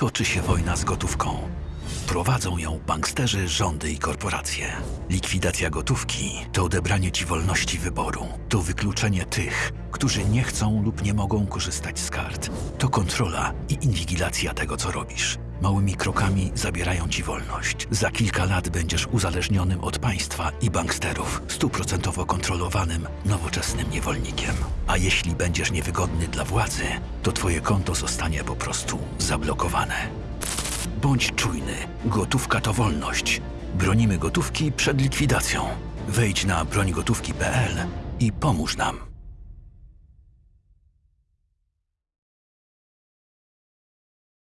Toczy się wojna z gotówką. Prowadzą ją banksterzy, rządy i korporacje. Likwidacja gotówki to odebranie ci wolności wyboru. To wykluczenie tych, którzy nie chcą lub nie mogą korzystać z kart. To kontrola i inwigilacja tego, co robisz. Małymi krokami zabierają ci wolność. Za kilka lat będziesz uzależnionym od państwa i banksterów, stuprocentowo kontrolowanym, nowoczesnym niewolnikiem. A jeśli będziesz niewygodny dla władzy, to twoje konto zostanie po prostu zablokowane. Bądź czujny. Gotówka to wolność. Bronimy gotówki przed likwidacją. Wejdź na brońgotówki.pl i pomóż nam.